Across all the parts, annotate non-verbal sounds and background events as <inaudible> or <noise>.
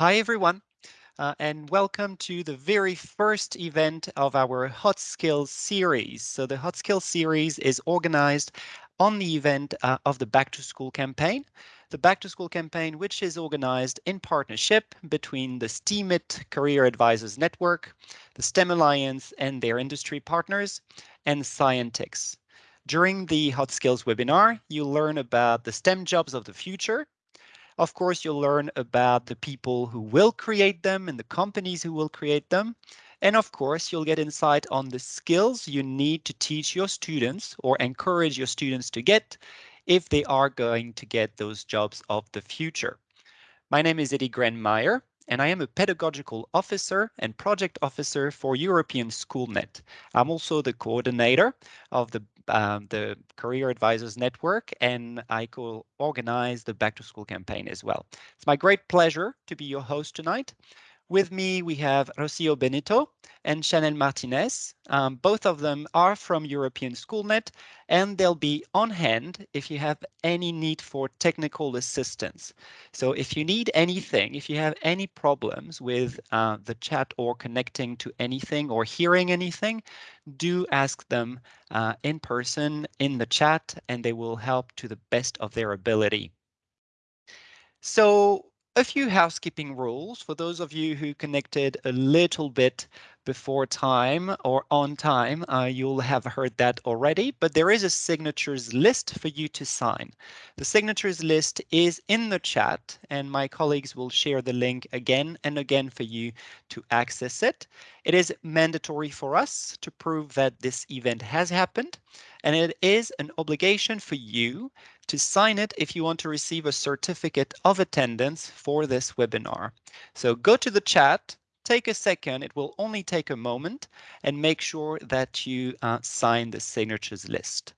Hi, everyone, uh, and welcome to the very first event of our Hot Skills series. So the Hot Skills series is organized on the event uh, of the Back to School campaign. The Back to School campaign, which is organized in partnership between the STEAMIT Career Advisors Network, the STEM Alliance and their industry partners, and Scientix. During the Hot Skills webinar, you'll learn about the STEM jobs of the future, of course, you'll learn about the people who will create them and the companies who will create them. And of course, you'll get insight on the skills you need to teach your students or encourage your students to get if they are going to get those jobs of the future. My name is Eddie Grenmeyer, and I am a pedagogical officer and project officer for European SchoolNet. I'm also the coordinator of the um, the Career Advisors Network, and I co-organize the Back to School campaign as well. It's my great pleasure to be your host tonight. With me, we have Rocio Benito and Chanel Martinez. Um, both of them are from European SchoolNet, and they'll be on hand if you have any need for technical assistance. So if you need anything, if you have any problems with uh, the chat or connecting to anything or hearing anything, do ask them uh, in person in the chat, and they will help to the best of their ability. So a few housekeeping rules for those of you who connected a little bit before time or on time, uh, you'll have heard that already, but there is a signatures list for you to sign. The signatures list is in the chat and my colleagues will share the link again and again for you to access it. It is mandatory for us to prove that this event has happened and it is an obligation for you to sign it if you want to receive a certificate of attendance for this webinar. So go to the chat, take a second, it will only take a moment, and make sure that you uh, sign the signatures list.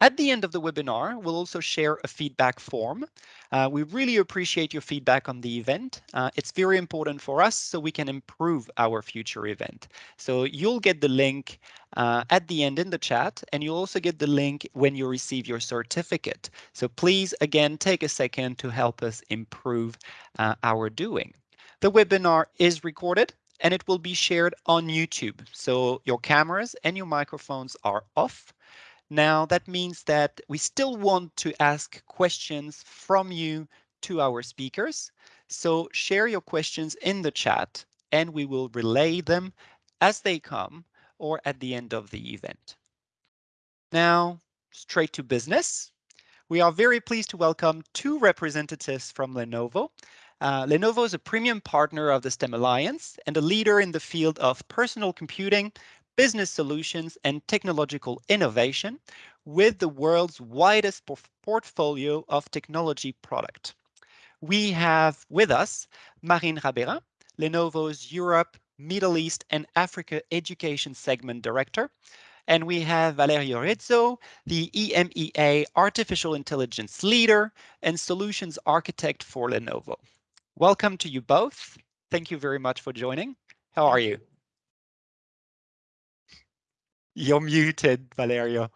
At the end of the webinar, we'll also share a feedback form. Uh, we really appreciate your feedback on the event. Uh, it's very important for us so we can improve our future event. So you'll get the link uh, at the end in the chat, and you'll also get the link when you receive your certificate. So please, again, take a second to help us improve uh, our doing. The webinar is recorded and it will be shared on YouTube. So your cameras and your microphones are off. Now that means that we still want to ask questions from you to our speakers. So share your questions in the chat and we will relay them as they come or at the end of the event. Now, straight to business. We are very pleased to welcome two representatives from Lenovo. Uh, Lenovo is a premium partner of the STEM Alliance and a leader in the field of personal computing, business solutions and technological innovation with the world's widest portfolio of technology product. We have with us Marine Rabeyrin, Lenovo's Europe, Middle East and Africa Education Segment Director. And we have Valerio Rizzo, the EMEA Artificial Intelligence Leader and Solutions Architect for Lenovo. Welcome to you both. Thank you very much for joining. How are you? You're muted, Valerio.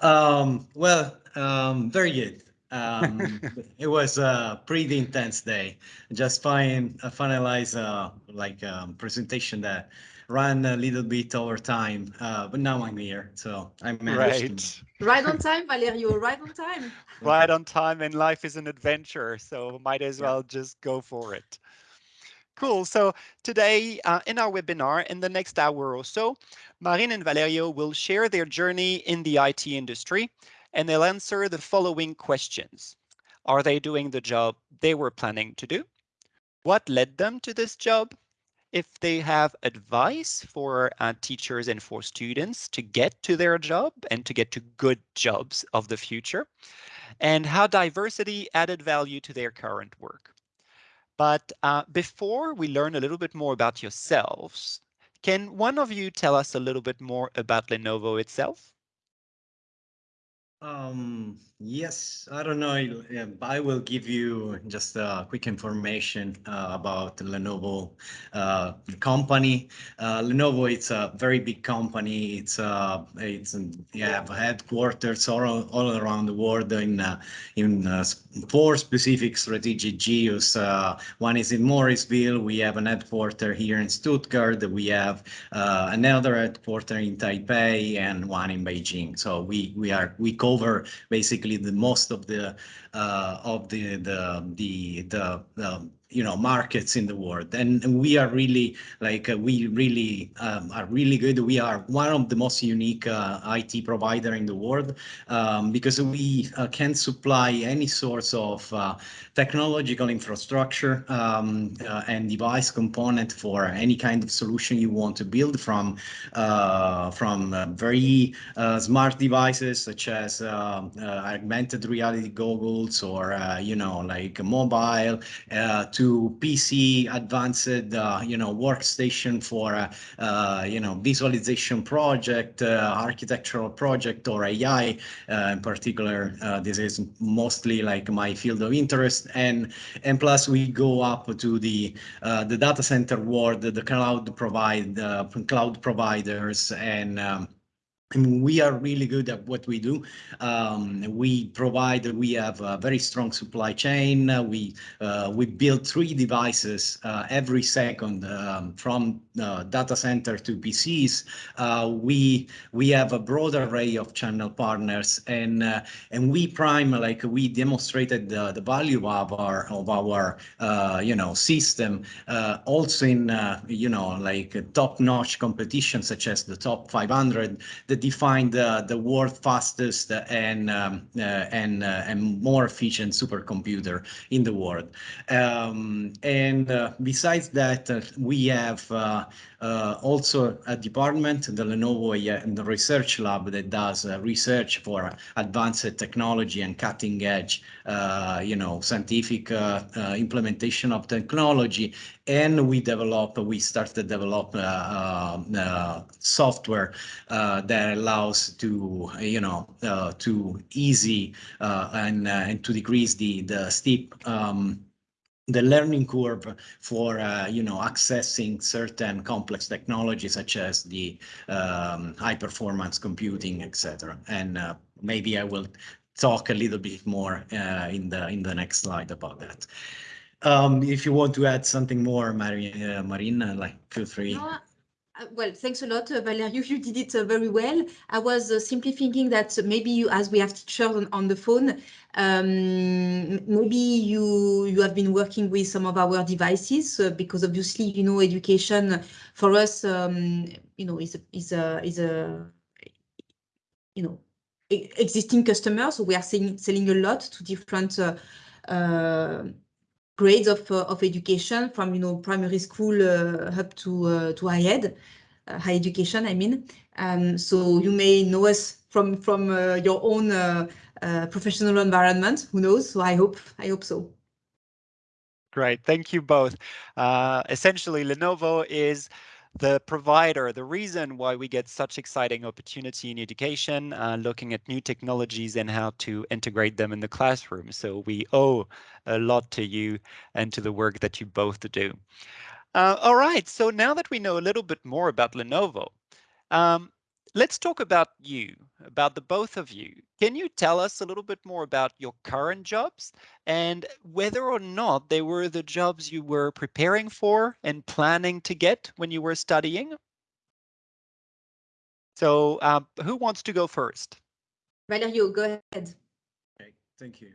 Um, well, um, very good. Um, <laughs> it was a pretty intense day. Just find uh, finalize uh, like a um, presentation that ran a little bit over time, uh, but now I'm here, so I'm right. <laughs> Right on time, Valerio. Right on time. Right on time, and life is an adventure, so might as well just go for it. Cool. So today uh, in our webinar, in the next hour or so, Marine and Valerio will share their journey in the IT industry, and they'll answer the following questions. Are they doing the job they were planning to do? What led them to this job? If they have advice for uh, teachers and for students to get to their job and to get to good jobs of the future, and how diversity added value to their current work. But uh, before we learn a little bit more about yourselves, can one of you tell us a little bit more about Lenovo itself? Um, yes, I don't know. I will give you just a quick information uh, about Lenovo uh, company. Uh, Lenovo, it's a very big company. It's uh, it's yeah headquarters all all around the world in uh, in uh, four specific strategic geos. Uh, one is in Morrisville. We have an headquarter here in Stuttgart. We have another headquarter in Taipei and one in Beijing. So we we are we go over basically the most of the uh, of the the the the, the you know markets in the world. And we are really like uh, we really um, are really good. We are one of the most unique uh, IT provider in the world um, because we uh, can supply any sorts of uh, technological infrastructure um, uh, and device component for any kind of solution you want to build from from very smart devices such as augmented reality goggles or you know like mobile to to PC advanced, uh, you know, workstation for, uh, uh, you know, visualization project, architectural project or AI in particular. this is mostly like my field of interest. And, and plus we go up to the, the data center world, the cloud provide, cloud providers and um, we are really good at what we do. Um, we provide, we have a very strong supply chain. Uh, we uh, we build three devices uh, every second um, from uh, data center to PCs. Uh, we we have a broad array of channel partners, and uh, and we prime like we demonstrated the, the value of our of our you know system also in you know like top-notch competition such as the top 500 that define the, the world fastest and um, uh, and uh, and more efficient supercomputer in the world. Um, and uh, besides that, we have Uh, also a department, the Lenovo and the research lab that does uh, research for advanced technology and cutting edge, uh, you know, scientific implementation of technology. And we develop, we started to develop uh, uh, software uh, that allows to, you know, to easy and, and to decrease the, the steep um, the learning curve for uh, you know accessing certain complex technologies such as the um, high performance computing etc and uh, maybe I will talk a little bit more uh, in the in the next slide about that. Um, if you want to add something more, Marina, uh, Marina like feel free. Uh, well, thanks a lot, uh, Valerio. <laughs> You did it uh, very well. I was uh, simply thinking that maybe you, as we have teachers on, on the phone, um, maybe you you have been working with some of our devices uh, because obviously, you know, education for us, um, you know, is a, is a is a you know existing customers. So we are selling selling a lot to different grades of, uh, of education from, you know, primary school uh, up to, uh, to high ed, high education, I mean. Um, so you may know us from, from your own professional environment, who knows? So I hope, I hope so. Great, thank you both. Essentially, Lenovo is the provider, the reason why we get such exciting opportunity in education, uh, looking at new technologies and how to integrate them in the classroom. So we owe a lot to you and to the work that you both do. Uh, all right, so now that we know a little bit more about Lenovo, um, let's talk about you, about the both of you. Can you tell us a little bit more about your current jobs and whether or not they were the jobs you were preparing for and planning to get when you were studying? So um, who wants to go first? Valerio, go ahead. Okay, thank you.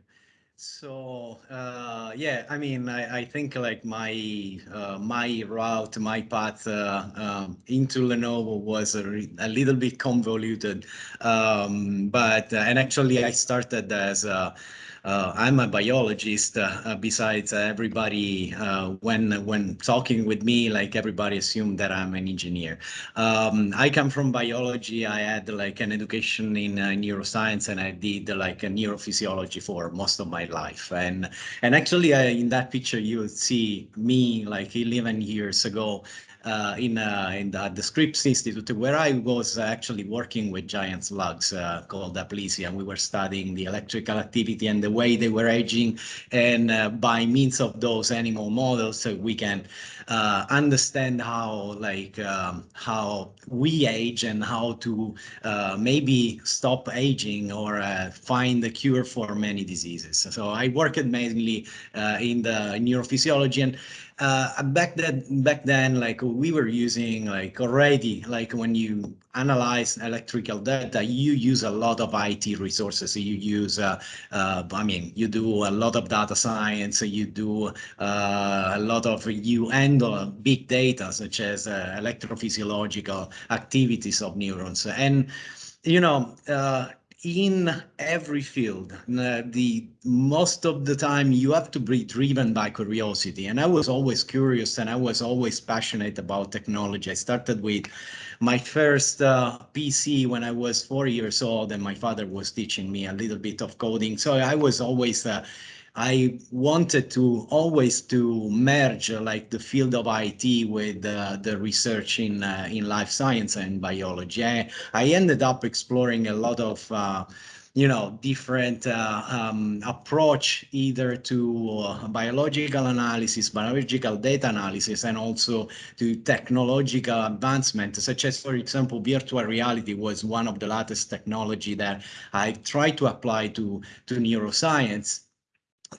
So uh, yeah, I mean, I, I think like my uh, my route, my path uh, um, into Lenovo was a, a, little bit convoluted, um, but uh, and actually I started as a uh, I'm a biologist. Uh, besides, everybody uh, when when talking with me, like everybody assumed that I'm an engineer. Um, I come from biology. I had like an education in uh, neuroscience, and I did like a neurophysiology for most of my life. And and actually, in that picture, you see me like 11 years ago uh, in uh, in the, the Scripps Institute, where I was actually working with giant slugs uh, called Aplysia, and we were studying the electrical activity and the way they were aging, and uh, by means of those animal models, so we can uh, understand how like um, how we age and how to uh, maybe stop aging or find the cure for many diseases. So I worked mainly in the neurophysiology and uh, back then back then like we were using like already like when you analyze electrical data you use a lot of IT resources. So you use uh, uh, I mean you do a lot of data science you do uh, a lot of you handle big data such as uh, electrophysiological activities of neurons. And you know uh, in every field, uh, the most of the time you have to be driven by curiosity. And I was always curious and I was always passionate about technology. I started with my first uh, PC when I was four years old and my father was teaching me a little bit of coding. So I was always uh, I wanted to always to merge uh, like the field of IT with uh, the research in uh, in life science and biology. I, I, ended up exploring a lot of uh, you know different uh, um, approach either to uh, biological analysis, biological data analysis, and also to technological advancement, such as for example virtual reality was one of the latest technology that I tried to apply to to neuroscience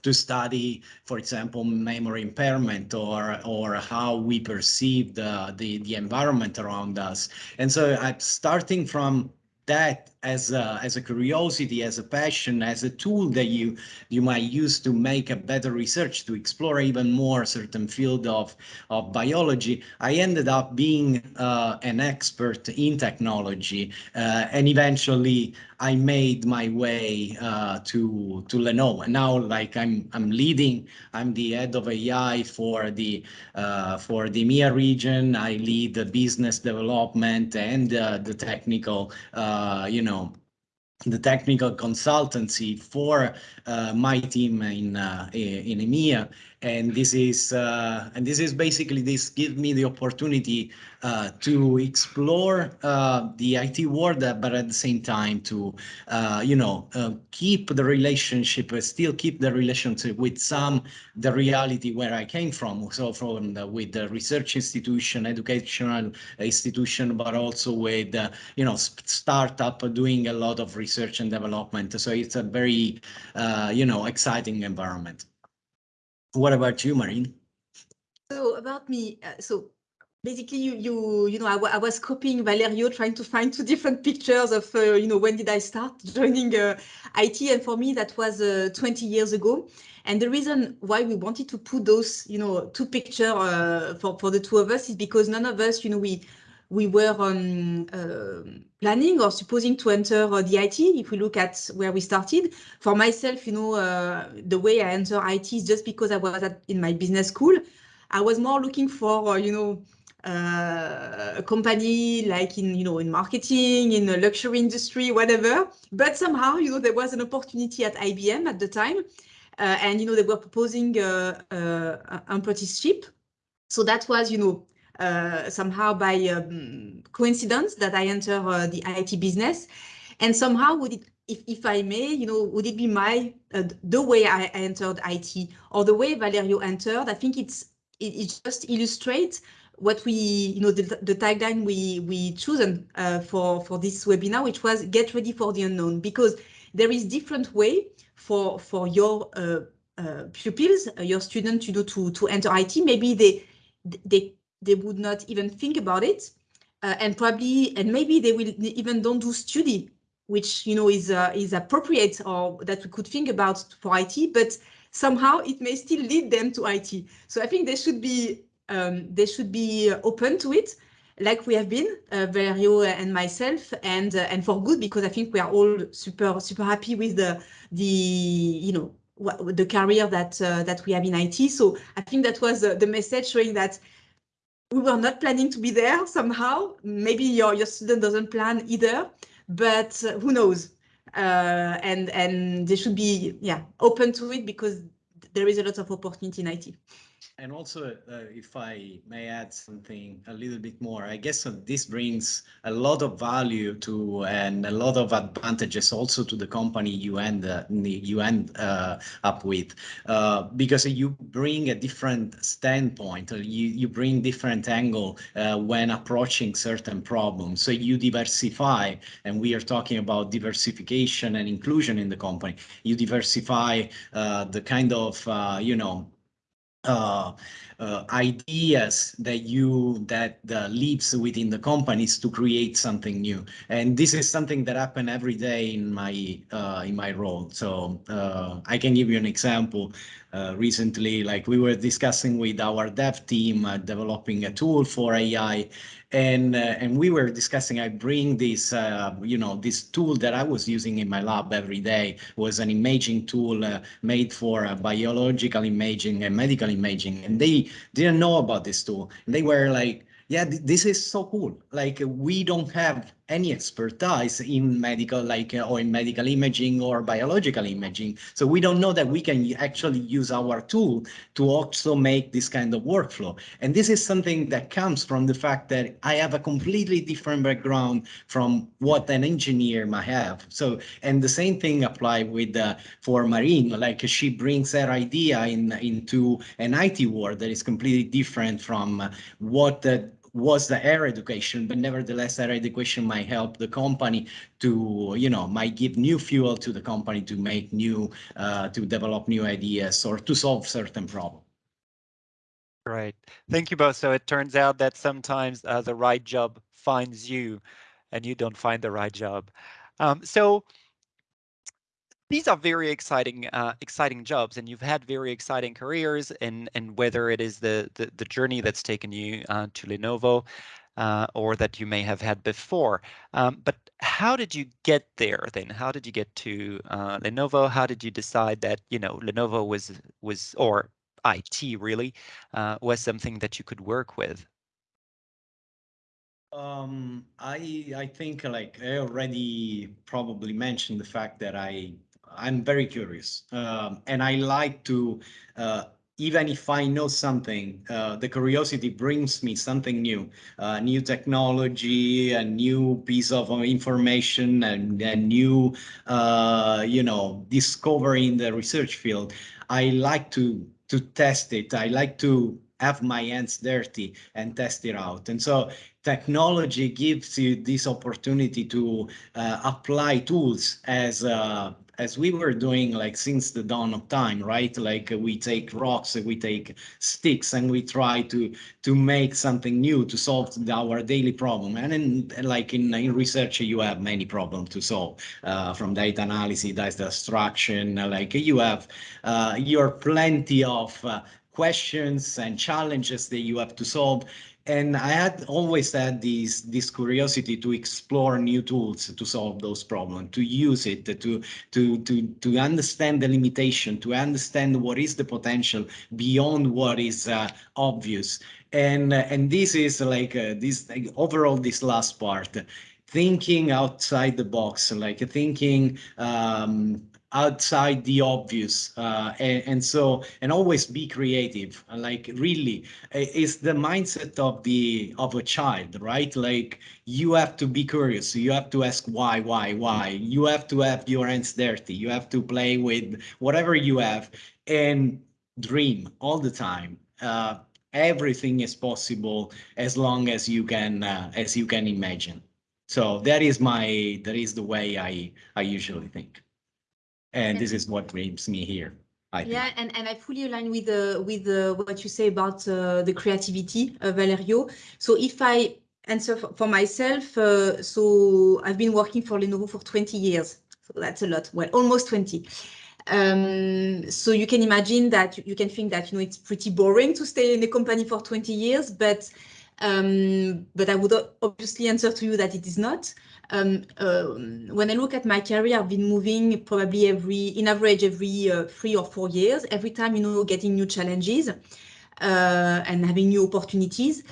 to study, for example, memory impairment or or how we perceive the, the, the environment around us. And so I'm starting from that as a, as a curiosity, as a passion, as a tool that you you might use to make a better research, to explore even more certain field of, of biology, I ended up being uh, an expert in technology. Uh, and eventually I made my way uh, to, to Lenovo. And now like I'm, I'm leading, I'm the head of AI for the, uh, for the EMEA region. I lead the business development and uh, the technical, uh, you know, know, the technical consultancy for uh, my team in uh, in EMEA, and this is uh, and this is basically this gives me the opportunity uh, to explore uh, the IT world, uh, but at the same time to uh, you know uh, keep the relationship, still keep the relationship with some the reality where I came from. So from the, with the research institution, educational institution, but also with you know startup doing a lot of research and development. So it's a very you know exciting environment. What about you, Marine? So about me, uh, so basically you you you know I, I was copying Valerio trying to find two different pictures of uh, you know when did I start <laughs> joining uh, IT and for me that was uh, 20 years ago and the reason why we wanted to put those you know two picture uh, for for the two of us is because none of us you know we we were um, planning or supposing to enter uh, the IT. If we look at where we started, for myself, you know, uh, the way I enter IT is just because I was at, in my business school. I was more looking for, you know, uh, a company like in, you know, in marketing, in the luxury industry, whatever. But somehow, you know, there was an opportunity at IBM at the time. Uh, and, you know, they were proposing uh, apprenticeship. So that was, you know, somehow by um, coincidence that I enter uh, the IT business. And somehow would it, if, if I may, you know, would it be my, uh, the way I entered IT or the way Valerio entered? I think it's, it, it just illustrates what we, you know, the, the tagline we we chosen uh, for for this webinar, which was get ready for the unknown, because there is different way for for your uh, uh, pupils, your students, you know, to to enter IT. Maybe they they they would not even think about it. Uh, and probably, and maybe they will even don't do study, which, you know, is, uh, is appropriate or that we could think about for IT, but somehow it may still lead them to IT. So I think they should be, um, they should be open to it like we have been, uh, Valerio and myself, and uh, and for good because I think we are all super super happy with the the you know the career that uh, that we have in IT. So I think that was uh, the message showing that we were not planning to be there somehow. Maybe your, your student doesn't plan either, but uh, who knows? Uh, and and they should be yeah open to it because there is a lot of opportunity in IT. And also, uh, if I may add something a little bit more, I guess uh, this brings a lot of value to and a lot of advantages also to the company you end uh, you end uh, up with, uh, because you bring a different standpoint, you you bring different angle uh, when approaching certain problems. So you diversify, and we are talking about diversification and inclusion in the company. You diversify the kind of you know uh, uh, ideas that you that uh, lives within the companies to create something new. And this is something that happen every day in my uh, in my role. So uh, i can give you an example uh, recently like we were discussing with our dev team developing a tool for ai and uh, and we were discussing i bring this uh, you know this tool that i was using in my lab every day was an imaging tool uh, made for uh, biological imaging and medical imaging. And they didn't know about this tool. And they were like yeah, th this is so cool. Like we don't have any expertise in medical, like uh, or in medical imaging or biological imaging. So we don't know that we can actually use our tool to also make this kind of workflow. And this is something that comes from the fact that I have a completely different background from what an engineer might have. So, and the same thing apply with uh, for Marine, like she brings her idea in into an IT world that is completely different from uh, what the was the air education, but nevertheless, air education might help the company to, you know, might give new fuel to the company to make new, uh, to develop new ideas or to solve certain problems. Right. Thank you both. So it turns out that sometimes uh, the right job finds you and you don't find the right job. Um, so these are very exciting uh, exciting jobs and you've had very exciting careers and and whether it is the the, the journey that's taken you uh, to Lenovo uh, or that you may have had before. Um, but how did you get there then? How did you get to uh, Lenovo? How did you decide that you know Lenovo was was or IT really uh, was something that you could work with? Um, I I think like I already probably mentioned the fact that I I'm very curious, um, and I like to, uh, even if I know something, uh, the curiosity brings me something new, uh, new technology, a new piece of information, and a new, uh, you know, discovery in the research field. I like to to test it. I like to have my hands dirty and test it out. And so technology gives you this opportunity to uh, apply tools as uh, as we were doing like since the dawn of time, right? Like uh, we take rocks, we take sticks, and we try to to make something new to solve our daily problem. And in like in, in research, you have many problems to solve, uh, from data analysis, data extraction. Like you have, uh, you're plenty of uh, questions and challenges that you have to solve and I had always had this this curiosity to explore new tools to solve those problems, to use it, to to to to understand the limitation, to understand what is the potential beyond what is uh, obvious. And uh, and this is like uh, this like, overall this last part, thinking outside the box, like thinking um, outside the obvious uh, and, and, so and always be creative. Like really it's the mindset of the of a child right? Like you have to be curious. You have to ask why why why. You have to have your hands dirty. You have to play with whatever you have and dream all the time. Uh, everything is possible as long as you can uh, as you can imagine. So that is my that is the way i i usually think and this is what brings me here. I yeah, and, and I fully align with uh, with uh, what you say about uh, the creativity, uh, Valerio. So if I answer for, for myself, uh, so I've been working for Lenovo for 20 years. So that's a lot. Well, almost 20. Um, so you can imagine that you can think that you know it's pretty boring to stay in a company for 20 years, but um, but I would obviously answer to you that it is not. Um, uh, when I look at my career, I've been moving probably every, in average, every uh, three or four years, every time, you know, getting new challenges uh, and having new opportunities.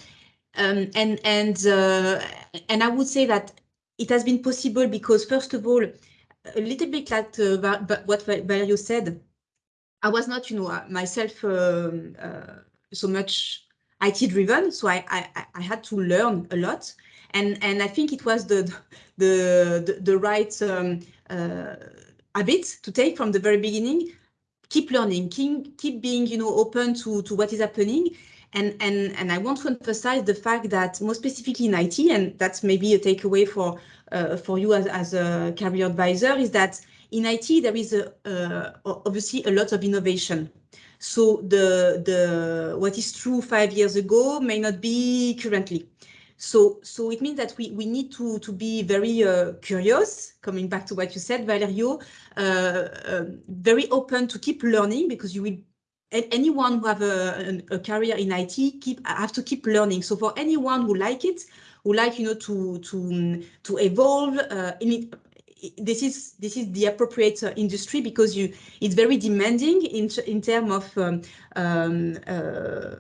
Um, and, and, uh, and I would say that it has been possible because, first of all, a little bit like uh, what Valerio said, I was not, you know, uh, myself um, so much IT driven, so I, I I had to learn a lot, and and I think it was the the the, the right um, uh, habit to take from the very beginning. Keep learning, keep keep being, you know, open to to what is happening, and, and, and I want to emphasize the fact that more specifically in IT, and that's maybe a takeaway for, uh, for you as, as a career advisor, is that in IT, there is a, uh, obviously a lot of innovation. So the, the, what is true five years ago may not be currently. So, so it means that we, we need to, to be very uh, curious, coming back to what you said, Valerio, uh, uh, very open to keep learning because you will anyone who have a, a, career in IT keep have to keep learning. So for anyone who like it, who like you know to to to evolve uh, in it, this is this is the appropriate uh, industry because you it's very demanding in in terms of um, um, uh,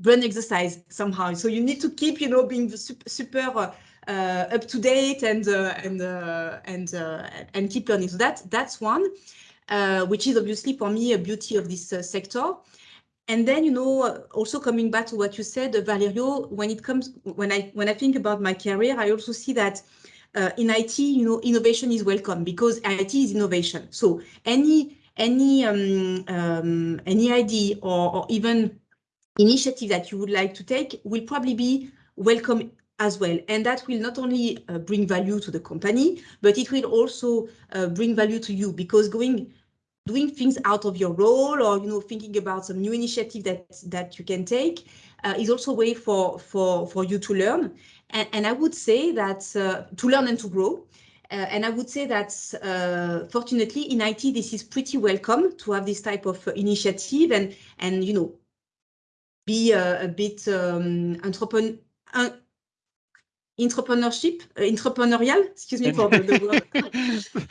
brain exercise somehow. So you need to keep you know being super, super uh, up to date and uh, and uh, and and keep learning. So that that's one. Uh, which is obviously for me a beauty of this uh, sector. And then, you know, also coming back to what you said, uh, Valerio, when it comes, when I when I think about my career, I also see that uh, in IT, you know, innovation is welcome because IT is innovation. So any any um, um, any idea or, or even initiative that you would like to take will probably be welcome as well. And that will not only uh, bring value to the company, but it will also uh, bring value to you because going doing things out of your role or you know thinking about some new initiative that that you can take uh, is also a way for for for you to learn and, and i would say that uh, to learn and to grow uh, and I would say that uh, fortunately in IT, this is pretty welcome to have this type of initiative and, and you know, be a, a bit um, entrepreneur, entrepreneurship, uh, entrepreneurial, excuse me for the, the word.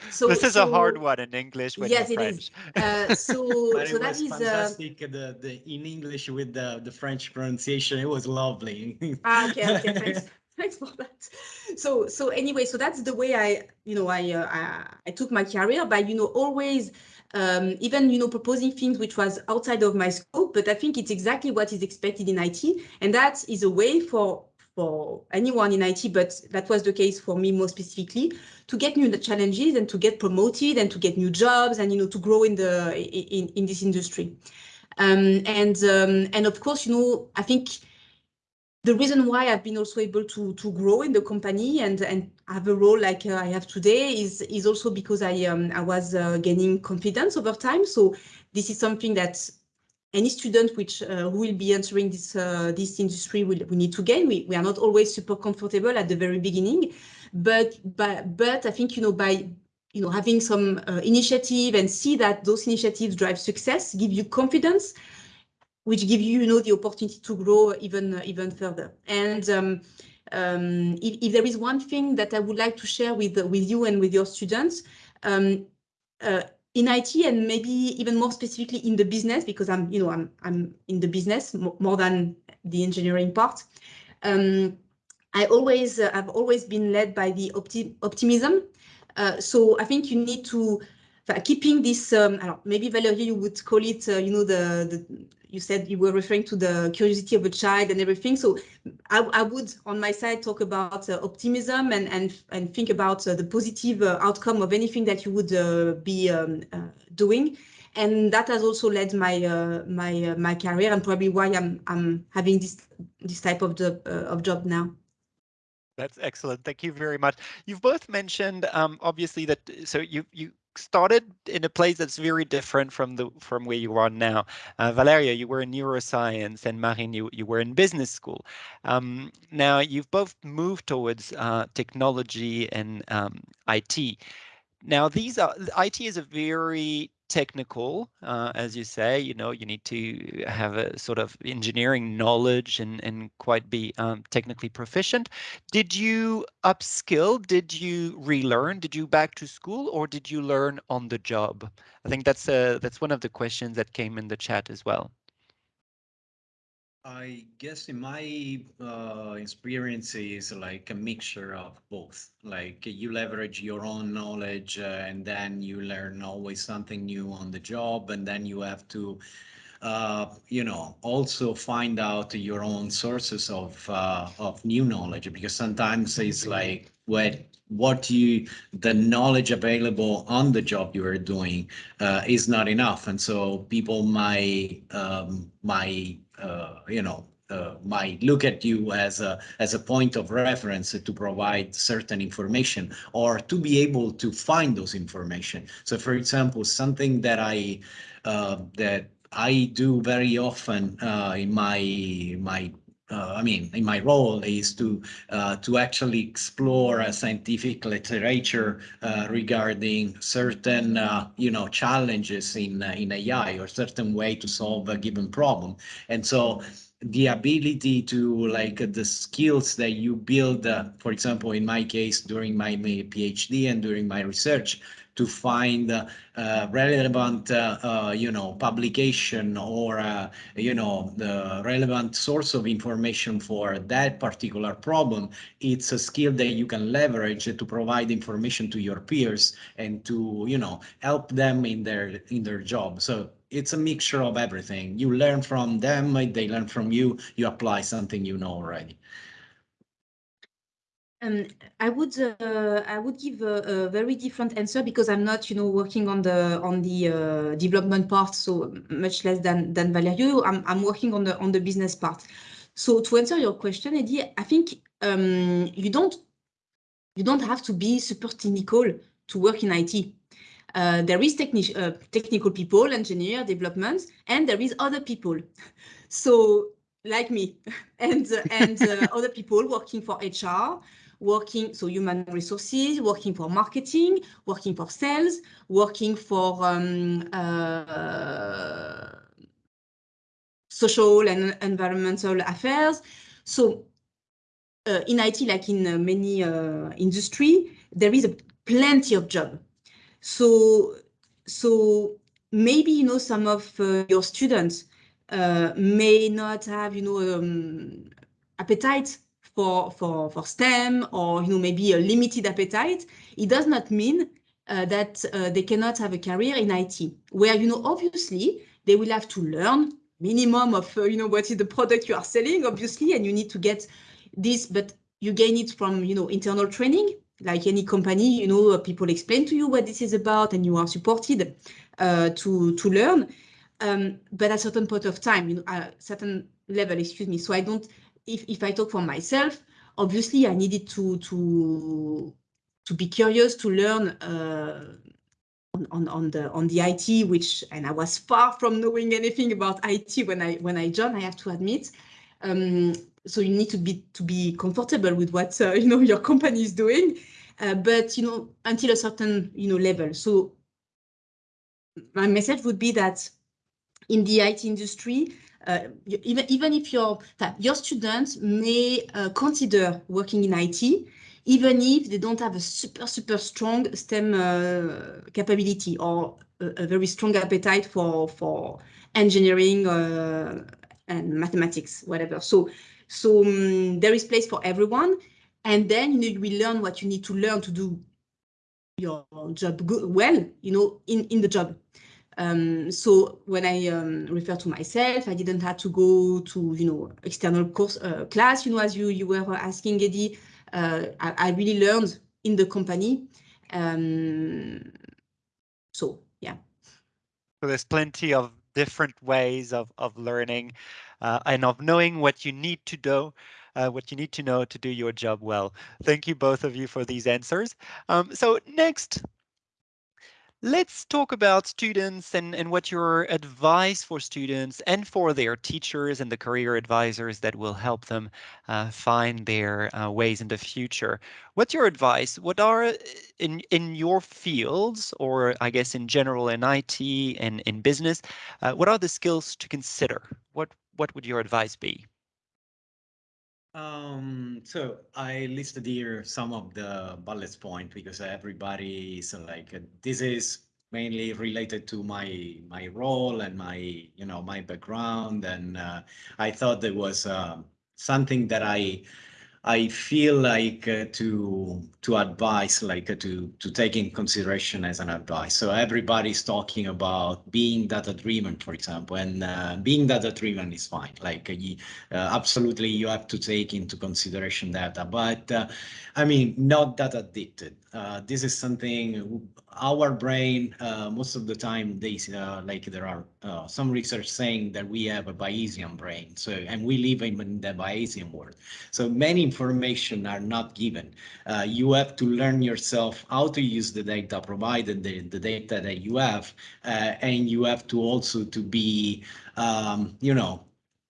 <laughs> so, this is so, a hard one in English. yes, it is. Uh, so, <laughs> but so it was uh, fantastic. Uh, the, the in English with the, the French pronunciation, it was lovely. ah, okay, okay, thanks. <laughs> <laughs> Thanks for that. So, so anyway, so that's the way I, you know, I, uh, I, I took my career by, you know, always um, even you know proposing things which was outside of my scope but i think it's exactly what is expected in it and that is a way for for anyone in IT, but that was the case for me more specifically, to get new challenges and to get promoted and to get new jobs and, you know, to grow in the in, in this industry. Um, and um, and of course, you know, I think the reason why I've been also able to to grow in the company and and have a role like uh, I have today is is also because I um, I was uh, gaining confidence over time. So this is something that any student which uh, who will be entering this uh, this industry will we need to gain. We, we are not always super comfortable at the very beginning, but but but I think you know by you know having some uh, initiative and see that those initiatives drive success, give you confidence, which give you you know the opportunity to grow even even further. And um, um, if, if, there is one thing that I would like to share with with you and with your students. Um, uh, in IT and maybe even more specifically in the business because I'm, you know, I'm I'm in the business more than the engineering part. Um, I always uh, I've always been led by the opti optimism. Uh, so I think you need to uh, keeping this. Um, maybe Valerie, you would call it, uh, you know, the the you said you were referring to the curiosity of a child and everything. So I, I would, on my side, talk about uh, optimism and and and think about uh, the positive uh, outcome of anything that you would uh, be um, uh, doing. And that has also led my uh, my my career and probably why I'm I'm having this this type of job of job now. That's excellent. Thank you very much. You've both mentioned, um, obviously, that so you you started in a place that's very different from the from where you are now. Uh, Valeria, you were in neuroscience, and Marine, you, you were in business school. Um, now you've both moved towards uh, technology and um, IT. Now these are IT is a very technical, uh, as you say, you know, you need to have a sort of engineering knowledge and, and quite be um, technically proficient. Did you upskill? Did you relearn? Did you back to school or did you learn on the job? I think that's uh, that's one of the questions that came in the chat as well. I guess in my uh, experience is like a mixture of both. Like you leverage your own knowledge uh, and then you learn always something new on the job and then you have to uh, you know, also find out your own sources of uh, of new knowledge because sometimes it's like what what you the knowledge available on the job you are doing uh, is not enough, and so people might um, might you know uh, might look at you as a as a point of reference to provide certain information or to be able to find those information. So, for example, something that I uh, that I do very often uh, in my my uh, I mean, in my role is to uh, to actually explore scientific literature uh, regarding certain uh, you know challenges in uh, in AI or certain way to solve a given problem, and so the ability to like the skills that you build, for example, in my case during my, my PhD and during my research, to find uh, uh, relevant, uh, you know, publication or, you know, the relevant source of information for that particular problem. It's a skill that you can leverage to provide information to your peers and to, you know, help them in their in their job. So it's a mixture of everything. You learn from them, they learn from you, you apply something you know already. Um, I would uh, I would give a, a, very different answer because I'm not you know working on the on the uh, development part so much less than than Valerio. I'm I'm working on the on the business part. So to answer your question, Eddie, I think um, you don't you don't have to be super technical to work in IT. Uh, there is techni uh, technical people, engineer, development, and there is other people. <laughs> So like me <laughs> and and uh, other people working for HR, working, so human resources, working for marketing, working for sales, working for um, uh, social and environmental affairs. So uh, in IT, like in uh, many uh, industry, there is a plenty of job. So, so maybe, you know, some of uh, your students uh, may not have, you know, um, appetite for, for, for STEM or, you know, maybe a limited appetite, it does not mean uh, that uh, they cannot have a career in IT, where, you know, obviously they will have to learn minimum of, uh, you know, what is the product you are selling, obviously, and you need to get this, but you gain it from, you know, internal training, like any company, you know, people explain to you what this is about and you are supported uh, to, to learn. Um, but at a certain point of time, you know, a certain level, excuse me. So I don't if, if I talk for myself, obviously I needed to to to be curious to learn uh, on, on, the on the IT, which and I was far from knowing anything about IT when I when I joined. I have to admit. Um, so you need to be to be comfortable with what uh, <laughs> you know your company is doing, uh, but you know until a certain you know level. So my message would be that in the IT industry, uh, even, even if your, your students may uh, consider working in IT, even if they don't have a super, super strong STEM uh, capability or a, a, very strong appetite for, for engineering uh, and mathematics, whatever. So, so um, there is place for everyone. And then you, know, you will learn what you need to learn to do your job good, well, you know, in, in the job. Um, so when I um, refer to myself, I didn't have to go to, you know, external course uh, class, you know, as you, you were asking, Eddie. Uh, I, I, really learned in the company. Um, so, yeah. So there's plenty of different ways of, of learning uh, and of knowing what you need to do uh, what you need to know to do your job well. Thank you both of you for these answers. Um, so next, Let's talk about students and, and what your advice for students and for their teachers and the career advisors that will help them uh, find their uh, ways in the future. What's your advice? What are uh, in in your fields, or I guess in general in IT and in business, uh, what are the skills to consider? What what would your advice be? Um, so I listed here some of the bullet point because everybody is like, this is mainly related to my my role and my you know my background. And uh, i thought there was uh, something that i I feel like uh, to to advise, like uh, to to take in consideration as an advice. So everybody's talking about being data driven, for example, and uh, being data driven is fine. Like uh, you, uh, absolutely, you have to take into consideration data, but uh, I mean, not that addicted. this is something our brain most of the time they like there are some research saying that we have a Bayesian brain. So and we live in the Bayesian world. So many information are not given. Uh, you have to learn yourself how to use the data provided the, the data that you have, uh, and you have to also to be, um, you know,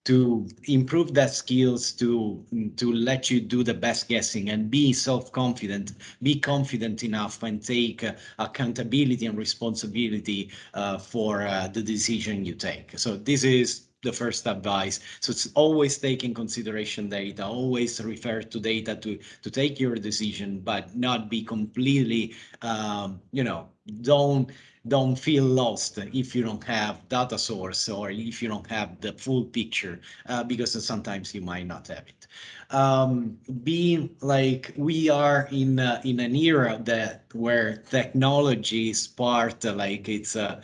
to improve that skills to to let you do the best guessing and be self-confident be confident enough and take uh, accountability and responsibility uh, for uh, the decision you take so this is the first advice. So it's always take in consideration data, always refer to data to, to take your decision, but not be completely, um, you know, don't don't feel lost if you don't have data source or if you don't have the full picture uh, because sometimes you might not have it um, being like we are in uh, in an era that where technology is part like it's a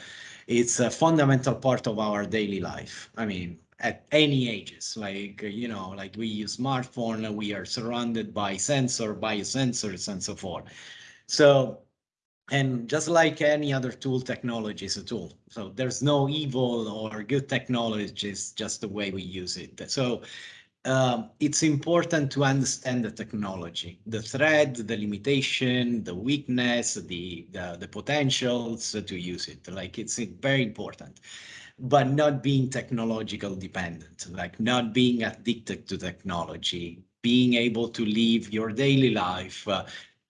it's a fundamental part of our daily life. I mean, at any ages, like, you know, like we use smartphone, we are surrounded by sensor, biosensors and so forth. So, and just like any other tool, technology is a tool. So there's no evil or good technology, it's just the way we use it. So um, it's important to understand the technology, the threat, the limitation, the weakness, the, the, the potentials to use it. Like it's very important, but not being technological dependent, like not being addicted to technology, being able to live your daily life uh,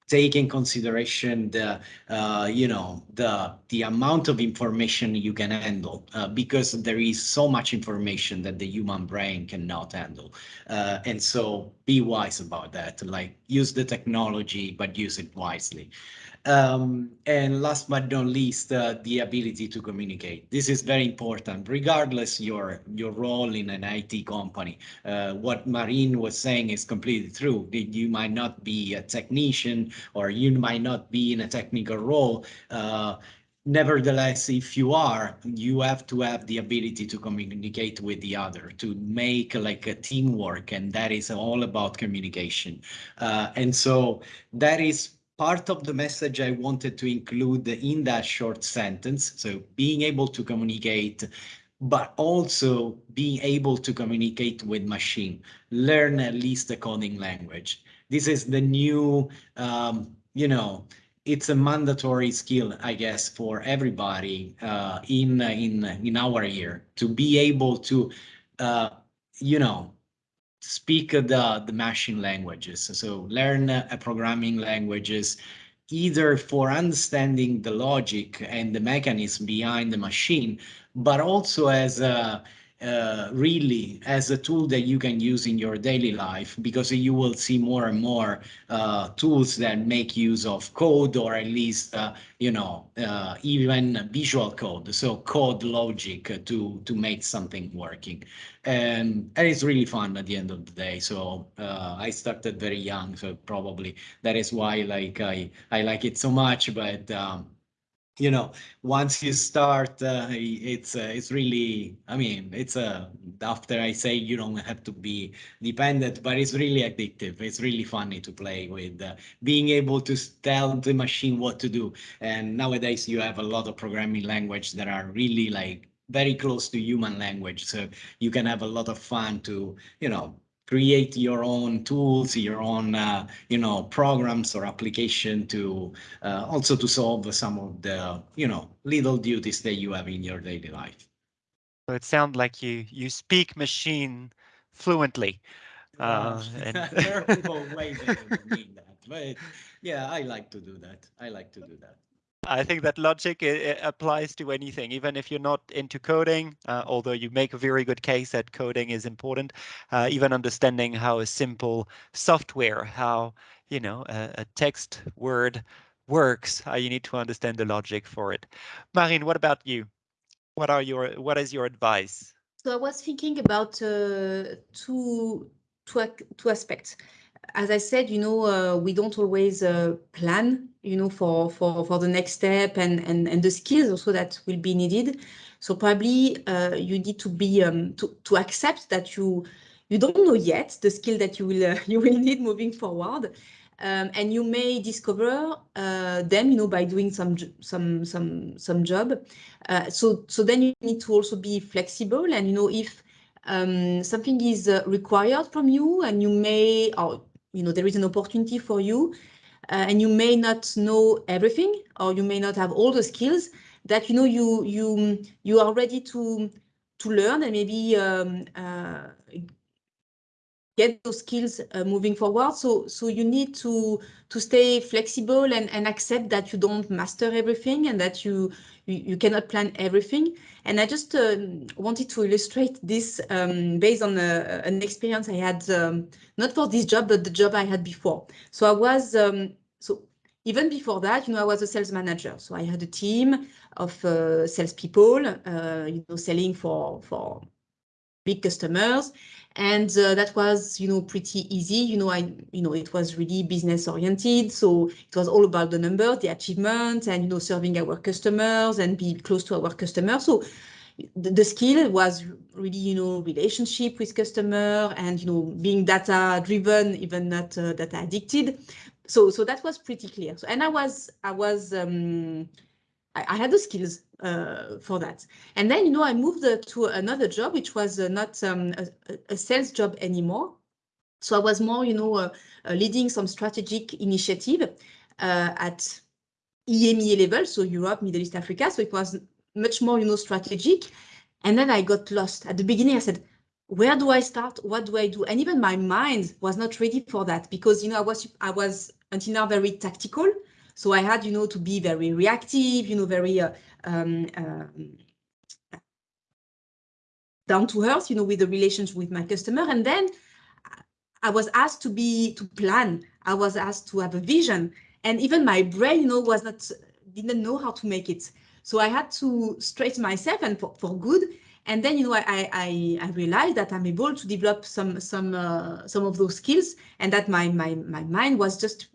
take in consideration the uh, you know the the amount of information you can handle uh, because there is so much information that the human brain cannot handle. Uh, and so be wise about that. Like use the technology but use it wisely um, and last but not least, uh, the ability to communicate. This is very important, regardless your your role in an IT company. Uh, what Marine was saying is completely true. You might not be a technician or you might not be in a technical role. Uh, nevertheless, if you are, you have to have the ability to communicate with the other, to make like a teamwork, and that is all about communication. Uh, and so that is part of the message I wanted to include in that short sentence. So being able to communicate, but also being able to communicate with machine, learn at least the coding language. This is the new, um, you know, it's a mandatory skill, I guess, for everybody uh, in in in our year to be able to, uh, you know, speak the, the machine languages. So learn a programming languages either for understanding the logic and the mechanism behind the machine, but also as a uh, really as a tool that you can use in your daily life because you will see more and more uh, tools that make use of code or at least uh, you know uh, even visual code. So code logic to to make something working. And, and it's really fun at the end of the day. So uh, I started very young so probably that is why like I I like it so much. But um, you know once you start uh, it's uh, it's really i mean it's a uh, after i say you don't have to be dependent but it's really addictive. It's really funny to play with uh, being able to tell the machine what to do. And nowadays you have a lot of programming language that are really like very close to human language. So you can have a lot of fun to you know create your own tools, your own, uh, you know, programs or application to uh, also to solve some of the, you know, little duties that you have in your daily life. So it sounds like you you speak machine fluently. Uh, and <laughs> there are people <laughs> way better than me that, but yeah, I like to do that. I like to do that. I think that logic applies to anything, even if you're not into coding, uh, although you make a very good case that coding is important, uh, even understanding how a simple software, how, you know, a, a text word works. Uh, you need to understand the logic for it. Marine, what about you? What are your what is your advice? So I was thinking about uh, two, two, two aspects. As I said, you know, uh, we don't always uh, plan, you know, for, for, for the next step and, and, and the skills also that will be needed. So probably uh, you need to be um, to, to accept that you you don't know yet the skill that you will uh, <laughs> you will need moving forward. Um, and you may discover uh, them, you know, by doing some some some some job. Uh, so so then you need to also be flexible, and you know if um, something is required from you, and you may, or you know, there is an opportunity for you, uh, and you may not know everything, or you may not have all the skills that you know you you you are ready to to learn and maybe um, uh, get those skills uh, moving forward. So, so you need to to stay flexible and, and accept that you don't master everything and that you you, you cannot plan everything. And I just uh, wanted to illustrate this um, based on a, an experience I had, um, not for this job, but the job I had before. So I was, um, so even before that, you know, I was a sales manager. So I had a team of uh, salespeople, uh, you know, selling for, for big customers. And uh, that was you know pretty easy. You know i you know it was really business oriented. So it was all about the numbers the achievements and you know serving our customers and be close to our customers. So the, the skill was really you know relationship with customer and you know being data driven even not uh, data addicted. So so that was pretty clear. So and i was i was um I, I had the skills uh, for that. And then, you know, I moved uh, to another job, which was uh, not um, a, a, sales job anymore. So I was more, you know, uh, uh, leading some strategic initiative uh, at EMEA level, so Europe, Middle East, Africa. So it was much more, you know, strategic. And then I got lost. At the beginning, I said, where do I start? What do I do? And even my mind was not ready for that because, you know, I was, I was until now very tactical. So I had, you know, to be very reactive, you know, very uh, um, um, down to earth, you know, with the relations with my customer. And then I was asked to be, to plan. I was asked to have a vision. And even my brain, you know, was not, didn't know how to make it. So I had to straighten myself and for, for good. And then, you know, I, I, I realized that I'm able to develop some, some, uh, some of those skills and that my, my, my mind was just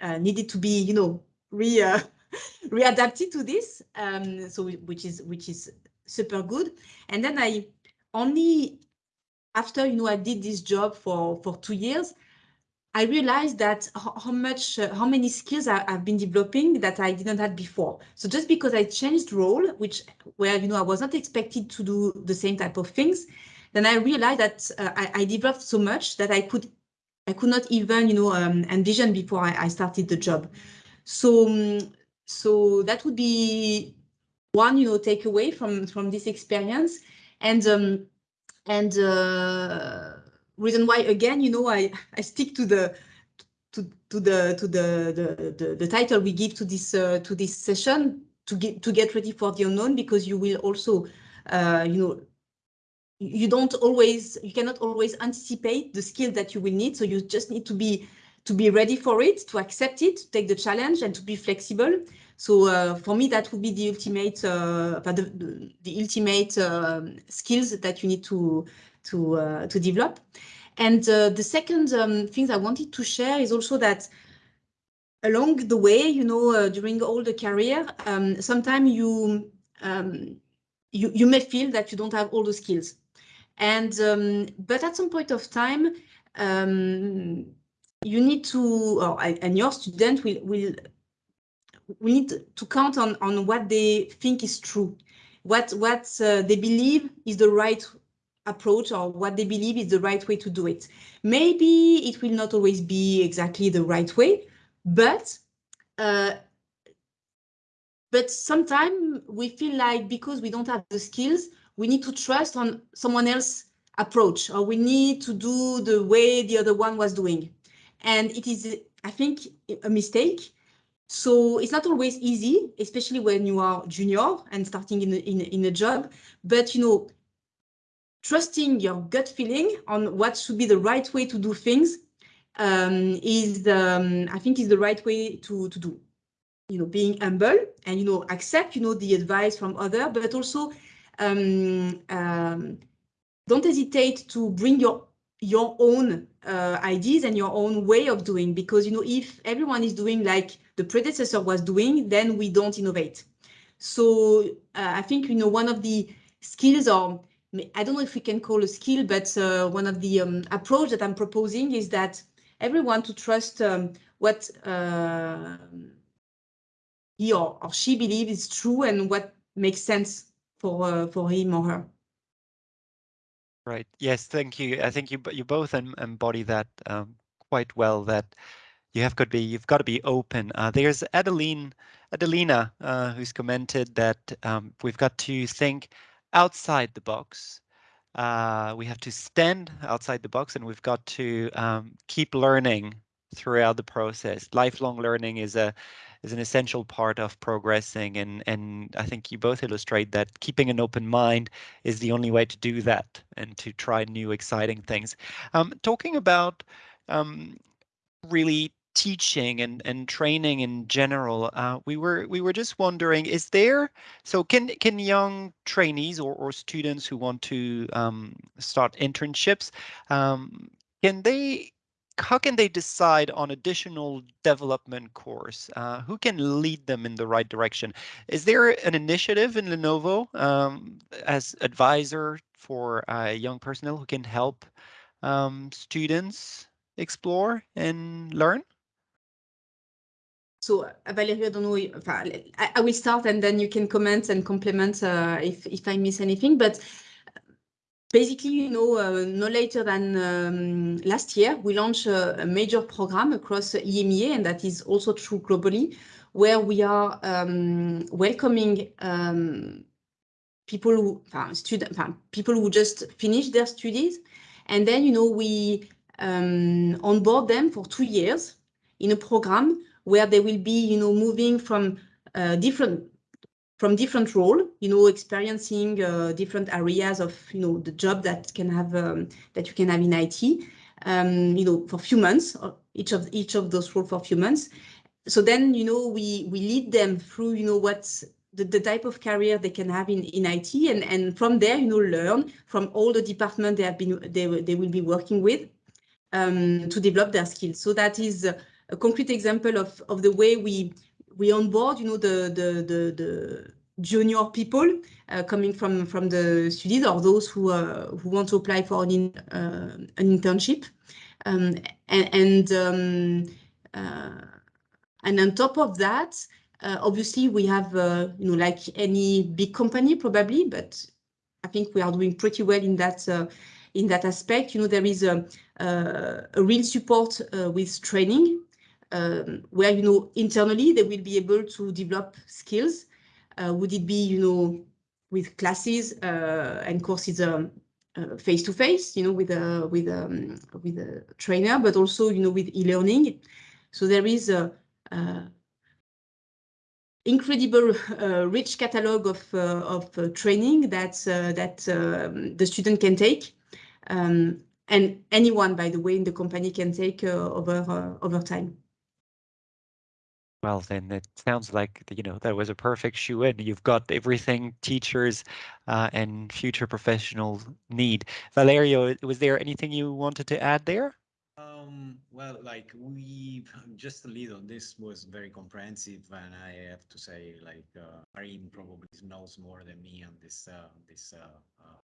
uh, needed to be, you know, re uh, <laughs> readapted to this. Um, so which is which is super good. And then I only after you know I did this job for for two years, I realized that how, much uh, how many skills I, have been developing that I didn't have before. So just because I changed role, which where you know I was not expected to do the same type of things, then I realized that uh, I, I developed so much that I could I could not even, you know, um, envision before I, I, started the job. So, um, so that would be one, you know, takeaway from from this experience, and um, and uh, reason why again, you know, I <laughs> I stick to the to to the to the the the, the title we give to this uh, to this session to get to get ready for the unknown because you will also, uh, you know, you don't always, you cannot always anticipate the skill that you will need. So you just need to be to be ready for it, to accept it, to take the challenge and to be flexible. So uh, for me, that would be the ultimate, uh, the, the, ultimate uh, skills that you need to to uh, to develop. And uh, the second um, thing I wanted to share is also that along the way, you know, uh, during all the career, um, sometimes you um, you you may feel that you don't have all the skills. And um, but at some point of time, um, you need to, or, and your student will will we need to count on on what they think is true, what what uh, they believe is the right approach or what they believe is the right way to do it. Maybe it will not always be exactly the right way, but uh, but sometimes we feel like because we don't have the skills, we need to trust on someone else approach or we need to do the way the other one was doing. And it is, I think, a mistake. So it's not always easy, especially when you are junior and starting in a, in, in a job. But, you know, trusting your gut feeling on what should be the right way to do things um, is, um, I think, is the right way to, to do. you know, being humble and, you know, accept, you know, the advice from other, but also um, um, don't hesitate to bring your your own uh, ideas and your own way of doing because you know if everyone is doing like the predecessor was doing then we don't innovate. So uh, i think you know one of the skills or i don't know if we can call a skill but uh, one of the um, approach that i'm proposing is that everyone to trust um, what uh, he or, or she believes is true and what makes sense for uh, for him or her Right. Yes. Thank you. I think you you both embody that um, quite well. That you have got to be you've got to be open. Uh, there's Adeline Adelina uh, who's commented that um, we've got to think outside the box. Uh, we have to stand outside the box, and we've got to um, keep learning throughout the process. Lifelong learning is a is an essential part of progressing and and I think you both illustrate that keeping an open mind is the only way to do that and to try new exciting things. Um, talking about um, really teaching and and training in general uh, we were we were just wondering is there so can can young trainees or, or students who want to um, start internships um, can they how can they decide on additional development course? Uh, who can lead them in the right direction? Is there an initiative in Lenovo um, as advisor for uh, young personnel who can help um, students explore and learn? So Valerio, I don't know, if, I, I, will start and then you can comment and complement uh, if, if I miss anything. But basically, you know, uh, no later than um, last year, we launched a, a, major program across EMEA, and that is also true globally, where we are um, welcoming um, people who, uh, student, uh, people who just finished their studies, and then, you know, we um, onboard them for two years in a program where they will be, you know, moving from uh, different from different role, you know, experiencing uh, different areas of, you know, the job that can have um, that you can have in IT, um, you know, for few months, each of each of those roles for few months. So then, you know, we we lead them through, you know, what's the, the type of career they can have in, in IT, and and from there, you know, learn from all the departments they have been they they will be working with um, to develop their skills. So that is a, a concrete example of of the way we we onboard, you know, the the the, the junior people uh, coming from from the studies or those who uh, who want to apply for an in, uh, an internship, um, and and, um, uh, and on top of that, obviously we have you know like any big company probably, but I think we are doing pretty well in that in that aspect. You know, there is a a real support with training um, where, you know, internally they will be able to develop skills. Uh, would it be, you know, with classes uh, and courses um, uh, face to face, you know, with a with a um, with a trainer, but also, you know, with e-learning. So there is a, a incredible uh, rich catalog of uh, of uh, training that that um, the student can take, um, and anyone, by the way, in the company can take over over time. Well, then it sounds like, you know, that was a perfect shoe in. You've got everything teachers uh, and future professionals need. Valerio, was there anything you wanted to add there? Um, well, like we just a little, this was very comprehensive and I have to say like uh, Marine probably knows more than me on this, uh, this uh, uh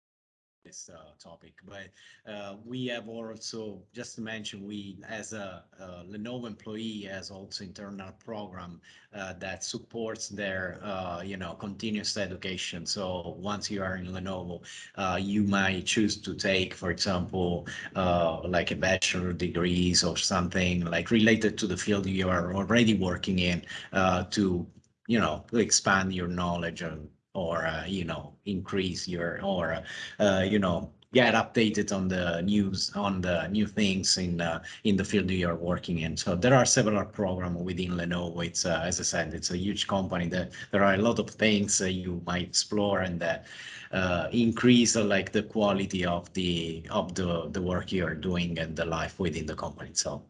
this uh, topic. But uh, we have also, just to mention, we as a, a Lenovo employee has also internal program uh, that supports their, uh, you know, continuous education. So once you are in Lenovo, uh, you might choose to take, for example, uh, like a bachelor degrees or something like related to the field you are already working in to you know, expand your knowledge and or uh, you know increase your or uh, you know get updated on the news on the new things in uh, in the field you are working in. So there are several programs within lenovo. It's uh, as i said it's a huge company. That there are a lot of things you might explore and that uh, increase uh, like the quality of the of the the work you are doing and the life within the company itself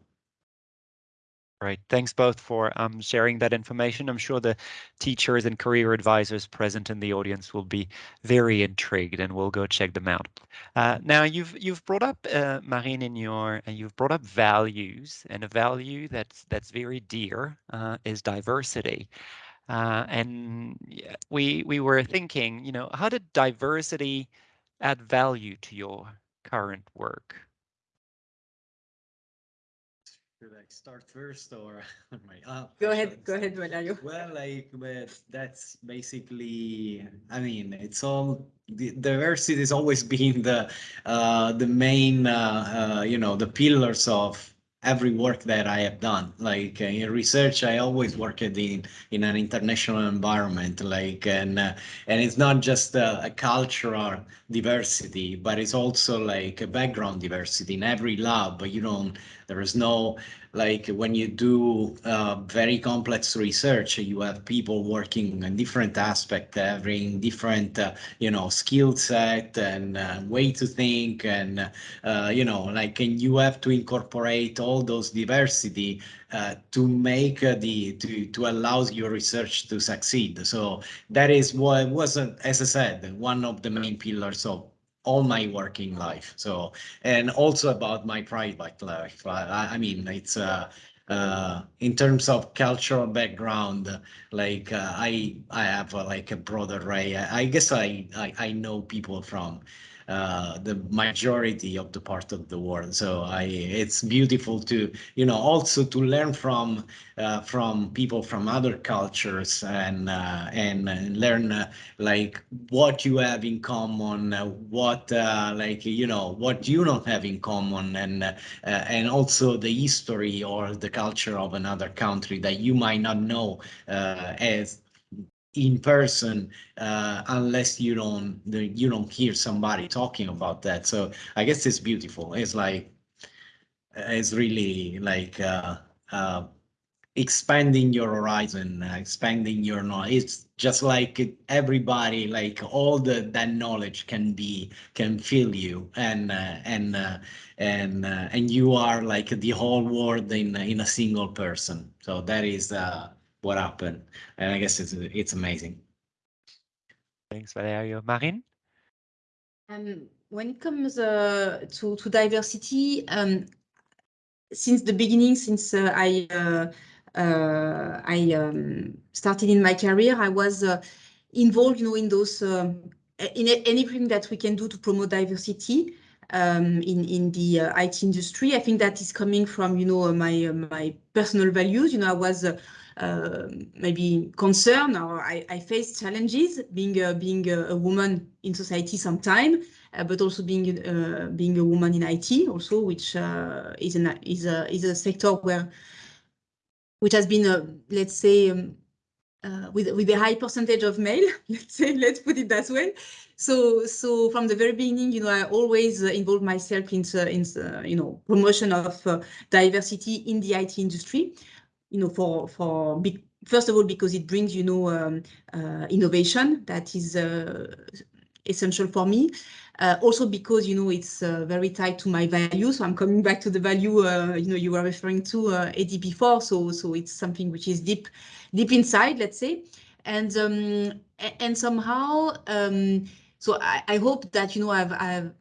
Right. Thanks both for um, sharing that information. I'm sure the teachers and career advisors present in the audience will be very intrigued, and we'll go check them out. Uh, now, you've you've brought up uh, Marine in your uh, you've brought up values, and a value that's that's very dear uh, is diversity. Uh, and we we were thinking, you know, how did diversity add value to your current work? Should I start first or <laughs> my uh, Go ahead, go ahead, Valerio. Well, like, but that's basically, I mean, it's all the diversity has always <laughs> been the uh, the main, uh, uh, you know, the pillars of every work that I have done. Like uh, in research, I always worked in in an international environment. Like and uh, and it's not just a, a, cultural diversity, but it's also like a background diversity in every lab. But you don't. There is no like when you do uh, very complex research, you have people working in different aspects, having different, uh, you know, skill set and uh, way to think, and uh, you know, like, and you have to incorporate all those diversity uh, to make uh, the to to allow your research to succeed. So that is what wasn't, as I said, one of the main pillars of all my working life. So, and also about my private life. I, I mean, it's uh, uh, in terms of cultural background, like uh, I I have uh, like a broad array. I, I guess I, I I know people from uh, the majority of the part of the world. So I, it's beautiful to, you know, also to learn from uh, from people from other cultures and uh, and learn uh, like what you have in common, uh, what like you know what you don't have in common, and and also the history or the culture of another country that you might not know as in person uh, unless you don't you don't hear somebody talking about that. So I guess it's beautiful. It's like it's really like uh, uh, expanding your horizon, uh, expanding your knowledge. It's just like everybody, like all the that knowledge can be can fill you, and uh, and uh, and and you are like the whole world in in a single person. So that is what happened. And I guess it's it's amazing. Thanks, Valerio. Marine? Um, when it comes uh, to, to diversity, um, since the beginning, since uh, I uh, uh I um, started in my career, I was uh, involved, you know, in those um, in anything that we can do to promote diversity um, in in the uh, IT industry. I think that is coming from, you know, my my personal values. You know, I was uh, maybe concern or I, I face challenges being uh, being a, woman in society sometime, uh, but also being uh, being a woman in IT also, which uh, is an is a is a sector where which has been let's say. Um, uh, with with a high percentage of male, <laughs> let's say, let's put it that way. So so from the very beginning, you know, I always uh, involve myself in in uh, you know promotion of diversity in the IT industry you know, for for big, first of all because it brings you know um, uh, innovation that is uh, essential for me. Uh, also because you know it's uh, very tied to my value, So I'm coming back to the value uh, you know you were referring to uh, Eddie before. So so it's something which is deep deep inside, let's say, and um, and somehow um, so I, I hope that you know I've I've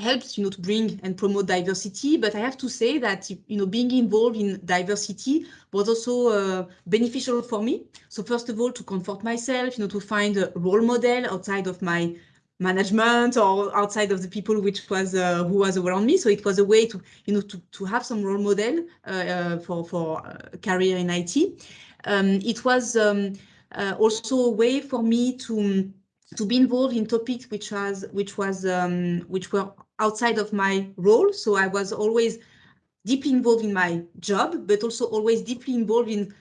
helps you know to bring and promote diversity. But i have to say that you know being involved in diversity was also uh, beneficial for me. So first of all to comfort myself you know to find a role model outside of my management or outside of the people which was uh, who was around me. So it was a way to you know to, to have some role model uh, uh for for uh, career in it um, it was um, uh, also a way for me to to be involved in topics which was which was um, which were outside of my role. So I was always deeply involved in my job, but also always deeply involved in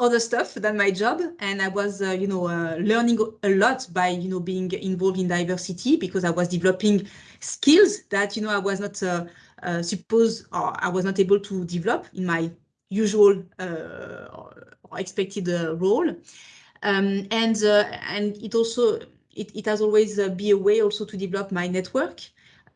other stuff than my job. And I was, uh, you know, uh, learning a lot by, you know, being involved in diversity because I was developing skills that, you know, I was not uh, uh supposed or I was not able to develop in my usual uh, or expected uh, role. Um, and and it also it, it has always be a way also to develop my network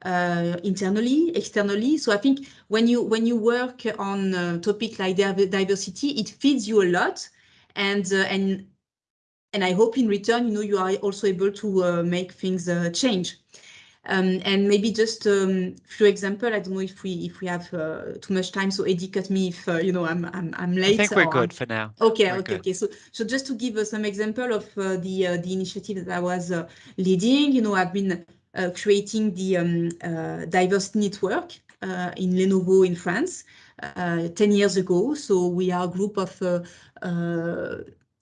uh, internally, externally. So I think when you when you work on a topic like diversity, it feeds you a lot, and uh, and and I hope in return, you know, you are also able to uh, make things uh, change. Um, and maybe just a um, few example. I don't know if we if we have uh, too much time. So Eddie, cut me if uh, you know I'm I'm I'm late. I think we're good for now. Okay, we're okay, good. okay. So so just to give uh, some example of uh, the uh, the initiative that I was uh, leading. You know, I've been creating the um, diversity network in Lenovo in France 10 years ago. So we are a group of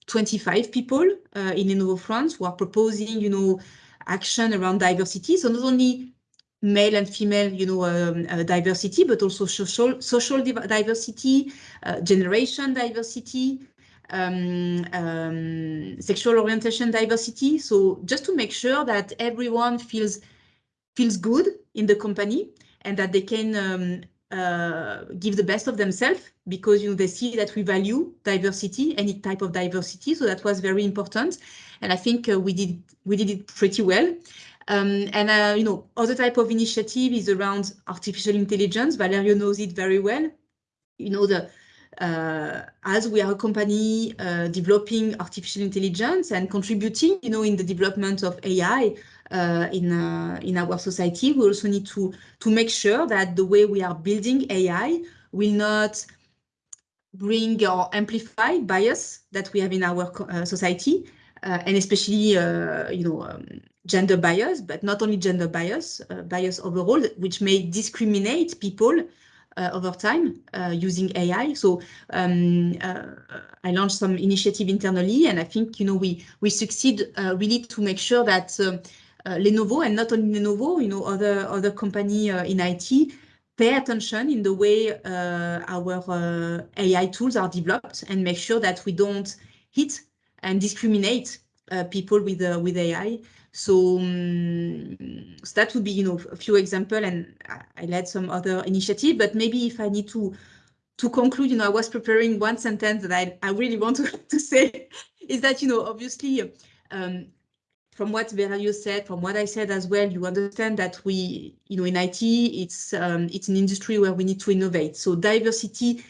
25 people in Lenovo France who are proposing, you know, action around diversity. So not only male and female, you know, um, uh, diversity, but also social social diversity, uh, generation diversity, um, um, sexual orientation diversity. So just to make sure that everyone feels feels good in the company and that they can um, uh, give the best of themselves because you know they see that we value diversity, any type of diversity. So that was very important, and I think uh, we did we did it pretty well. Um, and uh, you know, other type of initiative is around artificial intelligence. Valerio knows it very well. You know the as we are a company uh, developing artificial intelligence and contributing, you know, in the development of AI uh, in uh, in our society, we also need to to make sure that the way we are building AI will not bring or amplify bias that we have in our uh, society, uh, and especially, you know, um, gender bias, but not only gender bias, bias overall, which may discriminate people uh, over time uh, using AI. So um, uh, I launched some initiative internally, and I think you know we we succeed really to make sure that Lenovo and not only Lenovo, you know other other company in IT pay attention in the way uh, our uh, AI tools are developed and make sure that we don't hit and discriminate uh, people with with AI. So, um, so, that would be, you know, a few example, and I, led some other initiative. But maybe if I need to to conclude, you know, I was preparing one sentence that I, I really want to, <laughs> to say is that, you know, obviously, um, from what Valerio said, from what I said as well, you understand that we, you know, in IT, it's um, it's an industry where we need to innovate. So diversity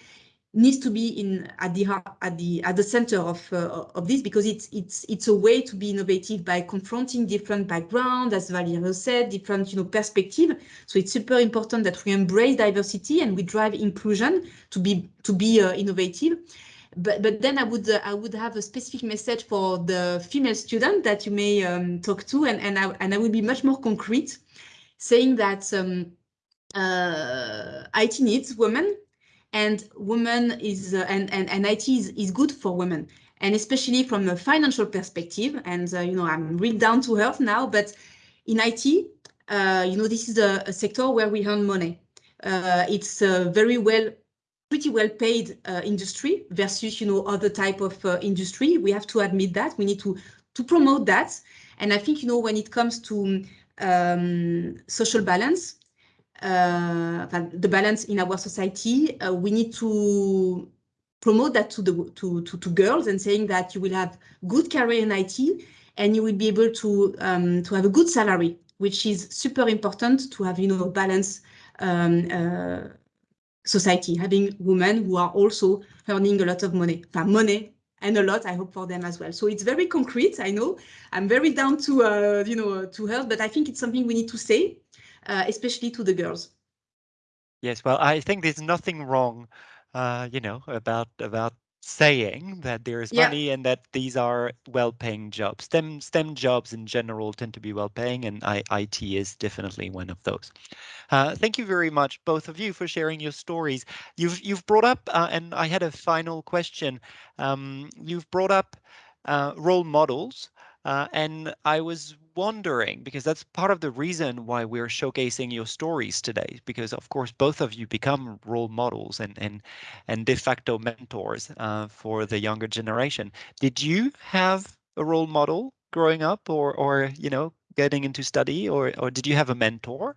needs to be in at the at the at the center of uh, of this because it's it's it's a way to be innovative by confronting different backgrounds, as Valerio said, different you know perspective. So it's super important that we embrace diversity and we drive inclusion to be to be uh, innovative. But but then I would uh, I would have a specific message for the female student that you may um, talk to, and and I and I would be much more concrete, saying that. Um, uh, IT needs women and women is uh, and, and and IT is, is good for women. And especially from a financial perspective and uh, you know I'm real down to earth now but in IT uh, you know this is a, a, sector where we earn money. Uh, it's a very well pretty well paid uh, industry versus you know other type of uh, industry. We have to admit that. We need to to promote that. And I think you know when it comes to um, social balance the balance in our society, uh, we need to promote that to the to, to, to girls and saying that you will have good career in IT and you will be able to um, to have a good salary, which is super important to have you know balance um, uh, society, having women who are also earning a lot of money, money and a lot, I hope for them as well. So it's very concrete. I know I'm very down to uh, you know to health, but I think it's something we need to say uh, especially to the girls. Yes, well, I think there's nothing wrong, uh, you know, about about saying that there is yeah. money and that these are well-paying jobs. STEM STEM jobs in general tend to be well-paying, and I, IT is definitely one of those. Uh, thank you very much, both of you, for sharing your stories. You've you've brought up, uh, and I had a final question. Um, you've brought up uh, role models, uh, and I was wondering, because that's part of the reason why we're showcasing your stories today, because of course both of you become role models and and and de facto mentors uh, for the younger generation. Did you have a role model growing up, or or you know getting into study, or or did you have a mentor?